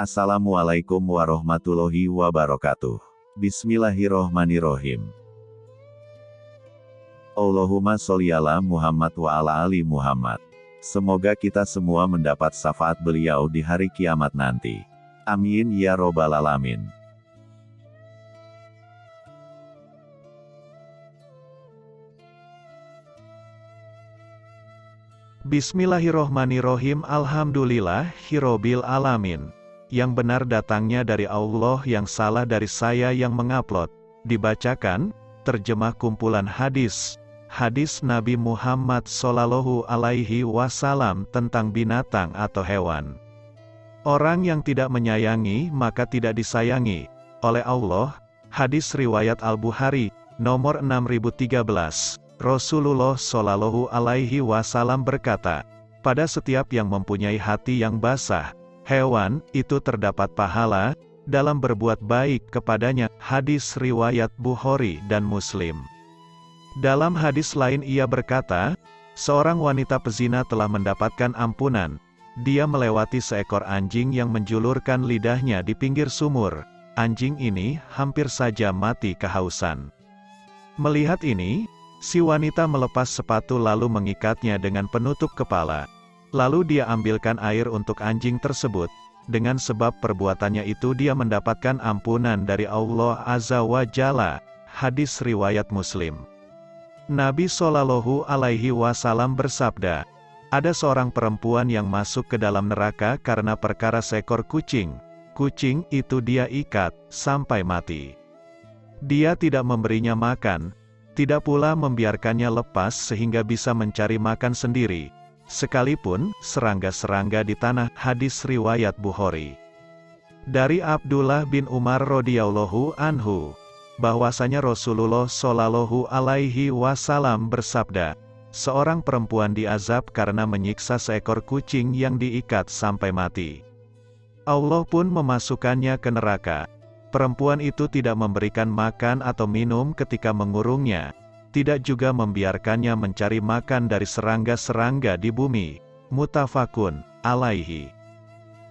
Assalamualaikum warahmatullahi wabarakatuh. Bismillahirrohmanirrohim. Allahumma sholli ala Muhammad wa ala ali Muhammad. Semoga kita semua mendapat syafaat beliau di hari kiamat nanti. Amin ya robbal alamin. Bismillahirrohmanirrohim Alhamdulillah Hirobil Alamin Yang benar datangnya dari Allah yang salah dari saya yang mengupload. Dibacakan, terjemah kumpulan hadis. Hadis Nabi Muhammad Sallallahu Alaihi Wasallam tentang binatang atau hewan. Orang yang tidak menyayangi maka tidak disayangi. Oleh Allah Hadis Riwayat Al-Bukhari, nomor 6013 Rasulullah Shallallahu Alaihi Wasallam berkata, pada setiap yang mempunyai hati yang basah, hewan itu terdapat pahala dalam berbuat baik kepadanya. Hadis riwayat Bukhari dan Muslim. Dalam hadis lain ia berkata, seorang wanita pezina telah mendapatkan ampunan. Dia melewati seekor anjing yang menjulurkan lidahnya di pinggir sumur. Anjing ini hampir saja mati kehausan. Melihat ini, Si wanita melepas sepatu lalu mengikatnya dengan penutup kepala. Lalu dia ambilkan air untuk anjing tersebut. Dengan sebab perbuatannya itu dia mendapatkan ampunan dari Allah Azza wa Jalla. Hadis Riwayat Muslim Nabi Shallallahu Alaihi Wasallam bersabda, ada seorang perempuan yang masuk ke dalam neraka karena perkara seekor kucing. Kucing itu dia ikat, sampai mati. Dia tidak memberinya makan, tidak pula membiarkannya lepas sehingga bisa mencari makan sendiri. Sekalipun, serangga-serangga di tanah, hadis riwayat Bukhari. Dari Abdullah bin Umar radhiyallahu anhu, bahwasanya Rasulullah shallallahu alaihi wasallam bersabda, seorang perempuan diazab karena menyiksa seekor kucing yang diikat sampai mati. Allah pun memasukkannya ke neraka. Perempuan itu tidak memberikan makan atau minum ketika mengurungnya, tidak juga membiarkannya mencari makan dari serangga-serangga di bumi. Mutafakun, alaihi.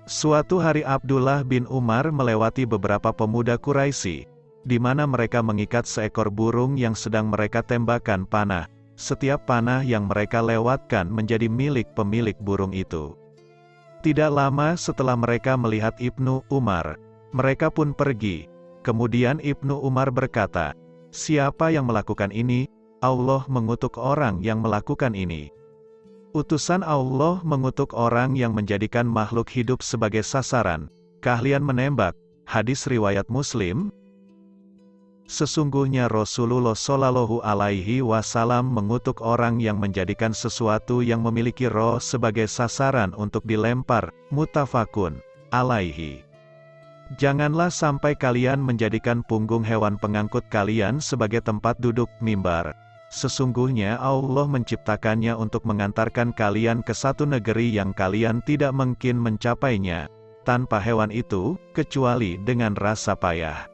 Suatu hari Abdullah bin Umar melewati beberapa pemuda Quraisy, di mana mereka mengikat seekor burung yang sedang mereka tembakan panah. Setiap panah yang mereka lewatkan menjadi milik pemilik burung itu. Tidak lama setelah mereka melihat Ibnu Umar, mereka pun pergi. Kemudian Ibnu Umar berkata, Siapa yang melakukan ini? Allah mengutuk orang yang melakukan ini. Utusan Allah mengutuk orang yang menjadikan makhluk hidup sebagai sasaran. Keahlian menembak. Hadis riwayat Muslim. Sesungguhnya Rasulullah Shallallahu Alaihi Wasallam mengutuk orang yang menjadikan sesuatu yang memiliki roh sebagai sasaran untuk dilempar. Mutafakun alaihi. Janganlah sampai kalian menjadikan punggung hewan pengangkut kalian sebagai tempat duduk mimbar. Sesungguhnya Allah menciptakannya untuk mengantarkan kalian ke satu negeri yang kalian tidak mungkin mencapainya, tanpa hewan itu, kecuali dengan rasa payah.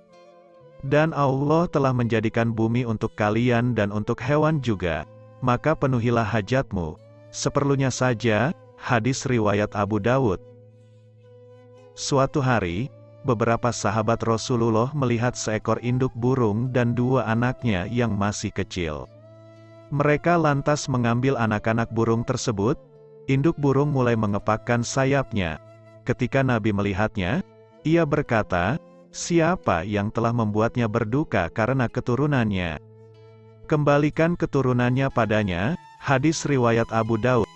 Dan Allah telah menjadikan bumi untuk kalian dan untuk hewan juga, maka penuhilah hajatmu, seperlunya saja, hadis riwayat Abu Dawud. Suatu hari, beberapa sahabat Rasulullah melihat seekor induk burung dan dua anaknya yang masih kecil. Mereka lantas mengambil anak-anak burung tersebut, induk burung mulai mengepakkan sayapnya. Ketika Nabi melihatnya, ia berkata, siapa yang telah membuatnya berduka karena keturunannya? Kembalikan keturunannya padanya, hadis riwayat Abu Daud.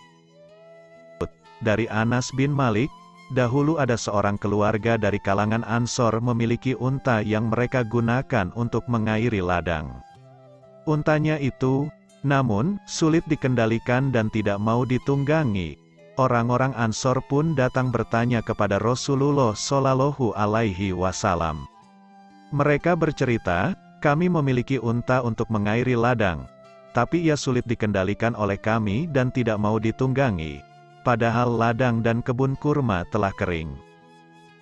Dari Anas bin Malik, Dahulu ada seorang keluarga dari kalangan Ansor memiliki unta yang mereka gunakan untuk mengairi ladang. Untanya itu, namun, sulit dikendalikan dan tidak mau ditunggangi. Orang-orang Ansor pun datang bertanya kepada Rasulullah Shallallahu Alaihi Wasallam. Mereka bercerita, kami memiliki unta untuk mengairi ladang, tapi ia sulit dikendalikan oleh kami dan tidak mau ditunggangi padahal ladang dan kebun kurma telah kering.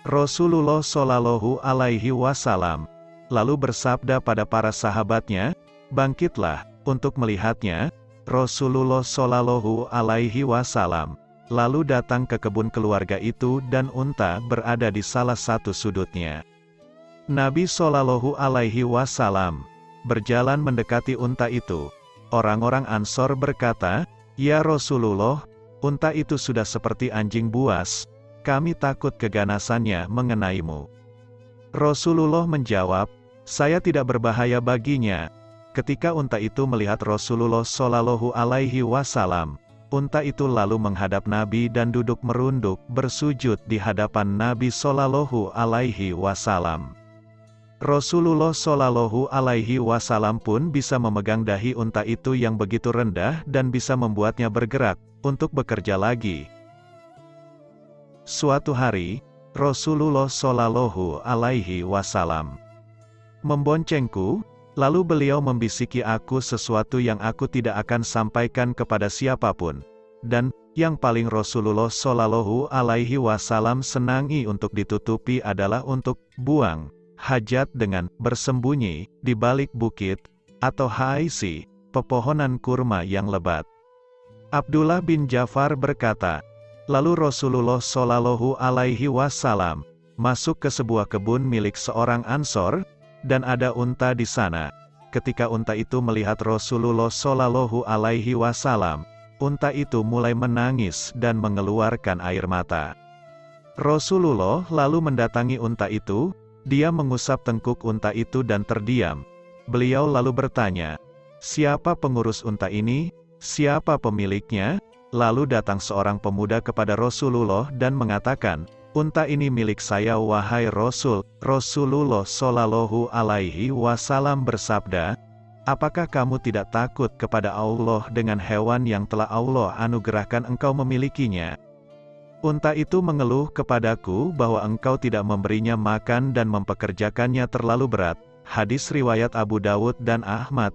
Rasulullah Shallallahu Alaihi Wasallam lalu bersabda pada para sahabatnya, bangkitlah untuk melihatnya. Rasulullah Shallallahu Alaihi Wasallam lalu datang ke kebun keluarga itu dan unta berada di salah satu sudutnya. Nabi Shallallahu Alaihi Wasallam berjalan mendekati unta itu. Orang-orang Ansor berkata, "Ya Rasulullah, unta itu sudah seperti anjing buas. Kami takut keganasannya mengenaimu." Rasulullah menjawab, "Saya tidak berbahaya baginya." Ketika unta itu melihat Rasulullah Shallallahu Alaihi Wasallam, unta itu lalu menghadap Nabi dan duduk merunduk bersujud di hadapan Nabi Shallallahu Alaihi Wasallam. Rasulullah Shallallahu Alaihi Wasallam pun bisa memegang dahi unta itu yang begitu rendah dan bisa membuatnya bergerak untuk bekerja lagi. Suatu hari, Rasulullah Shallallahu Alaihi Wasallam memboncengku, lalu beliau membisiki aku sesuatu yang aku tidak akan sampaikan kepada siapa pun, dan yang paling Rasulullah Shallallahu Alaihi Wasallam senangi untuk ditutupi adalah untuk buang hajat dengan bersembunyi di balik bukit atau haisi, pepohonan kurma yang lebat. Abdullah bin Jafar berkata, lalu Rasulullah Shallallahu Alaihi Wasallam masuk ke sebuah kebun milik seorang ansor, dan ada unta di sana. Ketika unta itu melihat Rasulullah Shallallahu Alaihi Wasallam, unta itu mulai menangis dan mengeluarkan air mata. Rasulullah lalu mendatangi unta itu, dia mengusap tengkuk unta itu dan terdiam. Beliau lalu bertanya, siapa pengurus unta ini? Siapa pemiliknya? Lalu datang seorang pemuda kepada Rasulullah dan mengatakan, Unta ini milik saya wahai Rasul. Rasulullah Shallallahu Alaihi Wasallam bersabda, Apakah kamu tidak takut kepada Allah dengan hewan yang telah Allah anugerahkan engkau memilikinya? Unta itu mengeluh kepadaku bahwa engkau tidak memberinya makan dan mempekerjakannya terlalu berat. Hadis riwayat Abu Dawud dan Ahmad.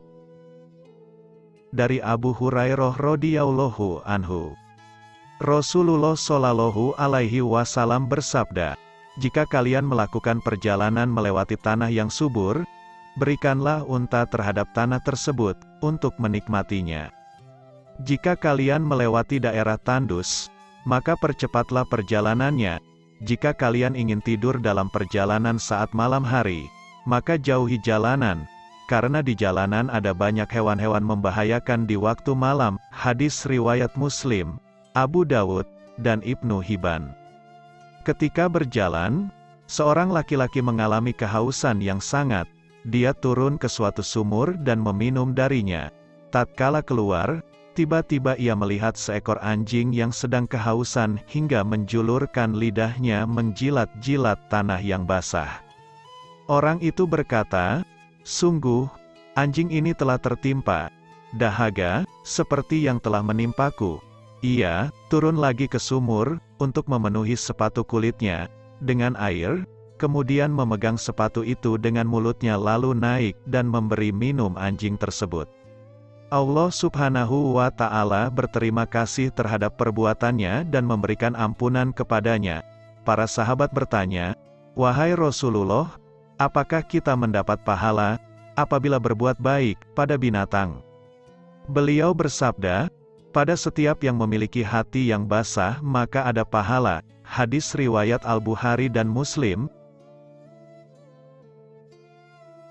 Dari Abu Hurairah radhiyallahu anhu. Rasulullah shallallahu alaihi wasallam bersabda, "Jika kalian melakukan perjalanan melewati tanah yang subur, berikanlah unta terhadap tanah tersebut untuk menikmatinya. Jika kalian melewati daerah tandus, maka percepatlah perjalanannya. Jika kalian ingin tidur dalam perjalanan saat malam hari, maka jauhi jalanan, karena di jalanan ada banyak hewan-hewan membahayakan di waktu malam. Hadis riwayat Muslim, Abu Dawud, dan Ibnu Hibban. Ketika berjalan, seorang laki-laki mengalami kehausan yang sangat. Dia turun ke suatu sumur dan meminum darinya. Tatkala keluar, Tiba-tiba ia melihat seekor anjing yang sedang kehausan hingga menjulurkan lidahnya menjilat-jilat tanah yang basah. Orang itu berkata, Sungguh, anjing ini telah tertimpa dahaga, seperti yang telah menimpaku. Ia turun lagi ke sumur untuk memenuhi sepatu kulitnya dengan air, kemudian memegang sepatu itu dengan mulutnya lalu naik dan memberi minum anjing tersebut. Allah subhanahu wa ta'ala berterima kasih terhadap perbuatannya dan memberikan ampunan kepadanya. Para sahabat bertanya, Wahai Rasulullah, apakah kita mendapat pahala, apabila berbuat baik, pada binatang? Beliau bersabda, pada setiap yang memiliki hati yang basah maka ada pahala. Hadis riwayat Al-Bukhari dan Muslim,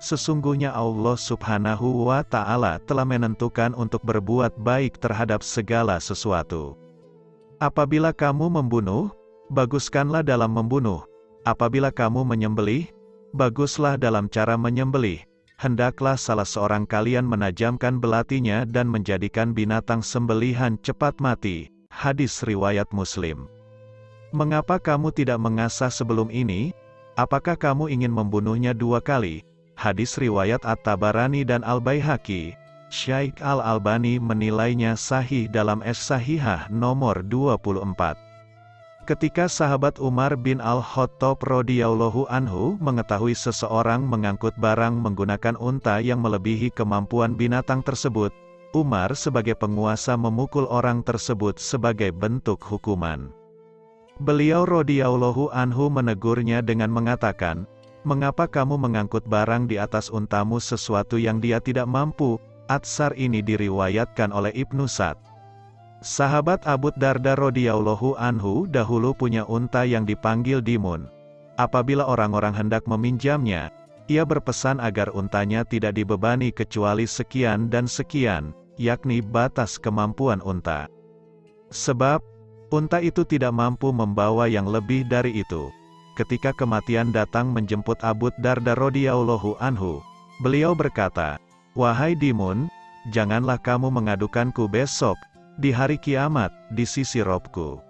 Sesungguhnya Allah subhanahu wa ta'ala telah menentukan untuk berbuat baik terhadap segala sesuatu. Apabila kamu membunuh, baguskanlah dalam membunuh. Apabila kamu menyembelih, baguslah dalam cara menyembelih. Hendaklah salah seorang kalian menajamkan belatinya dan menjadikan binatang sembelihan cepat mati. Hadis riwayat Muslim. Mengapa kamu tidak mengasah sebelum ini? Apakah kamu ingin membunuhnya dua kali? Hadis riwayat At-Tabarani dan Al-Baihaqi. Syaikh Al-Albani menilainya sahih dalam Es-Sahihah nomor 24. Ketika sahabat Umar bin Al-Khattab radhiyallahu anhu mengetahui seseorang mengangkut barang menggunakan unta yang melebihi kemampuan binatang tersebut, Umar sebagai penguasa memukul orang tersebut sebagai bentuk hukuman. Beliau radhiyallahu anhu menegurnya dengan mengatakan, Mengapa kamu mengangkut barang di atas untamu sesuatu yang dia tidak mampu? Atsar ini diriwayatkan oleh Ibnu Sa'd. Sahabat Abu Darda radhiyallahu anhu dahulu punya unta yang dipanggil Dimun. Apabila orang-orang hendak meminjamnya, ia berpesan agar untanya tidak dibebani kecuali sekian dan sekian, yakni batas kemampuan unta. Sebab, unta itu tidak mampu membawa yang lebih dari itu. Ketika kematian datang menjemput Abu Darda radhiyallahu anhu, beliau berkata, "Wahai Dimun, janganlah kamu mengadukanku besok, di hari kiamat, di sisi robku.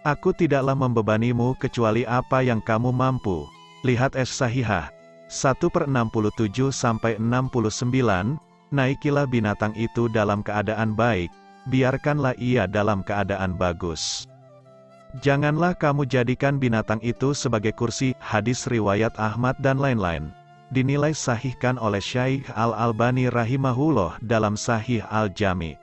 Aku tidaklah membebanimu kecuali apa yang kamu mampu. Lihat es sahihah. 1 per 67 sampai 69, naikilah binatang itu dalam keadaan baik, biarkanlah ia dalam keadaan bagus. Janganlah kamu jadikan binatang itu sebagai kursi, hadis riwayat Ahmad dan lain-lain. Dinilai sahihkan oleh Syaikh Al-Albani rahimahullah dalam Sahih Al-Jami.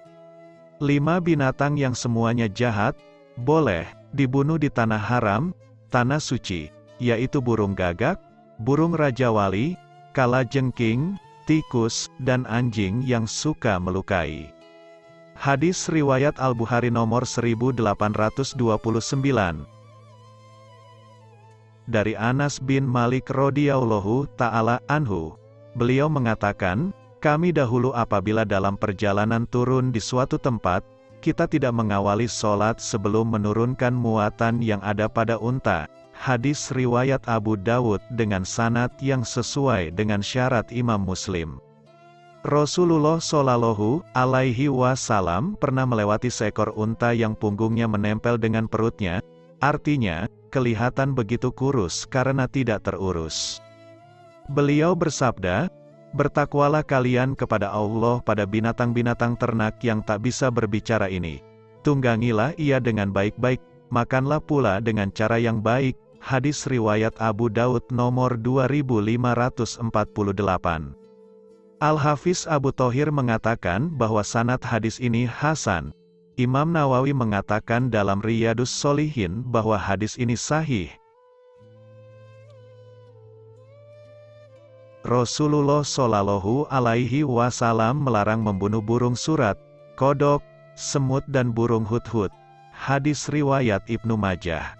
Lima binatang yang semuanya jahat, boleh, dibunuh di tanah haram, tanah suci, yaitu burung gagak, burung raja wali, kala jengking, tikus, dan anjing yang suka melukai. Hadis Riwayat Al-Bukhari nomor 1829 Dari Anas bin Malik radhiyallahu ta'ala anhu, beliau mengatakan, kami dahulu apabila dalam perjalanan turun di suatu tempat, kita tidak mengawali sholat sebelum menurunkan muatan yang ada pada unta. Hadis riwayat Abu Dawud dengan sanat yang sesuai dengan syarat Imam Muslim. Rasulullah Shallallahu Alaihi Wasallam pernah melewati seekor unta yang punggungnya menempel dengan perutnya, artinya kelihatan begitu kurus karena tidak terurus. Beliau bersabda, Bertakwalah kalian kepada Allah pada binatang-binatang ternak yang tak bisa berbicara ini. Tunggangilah ia dengan baik-baik, makanlah pula dengan cara yang baik. Hadis Riwayat Abu Daud nomor 2548 Al-Hafiz Abu Tohir mengatakan bahwa sanat hadis ini Hasan. Imam Nawawi mengatakan dalam Riyadus Solihin bahwa hadis ini sahih. Rasulullah Shallallahu Alaihi Wasallam melarang membunuh burung surat, kodok, semut dan burung hut-hut. Hadis riwayat Ibnu Majah.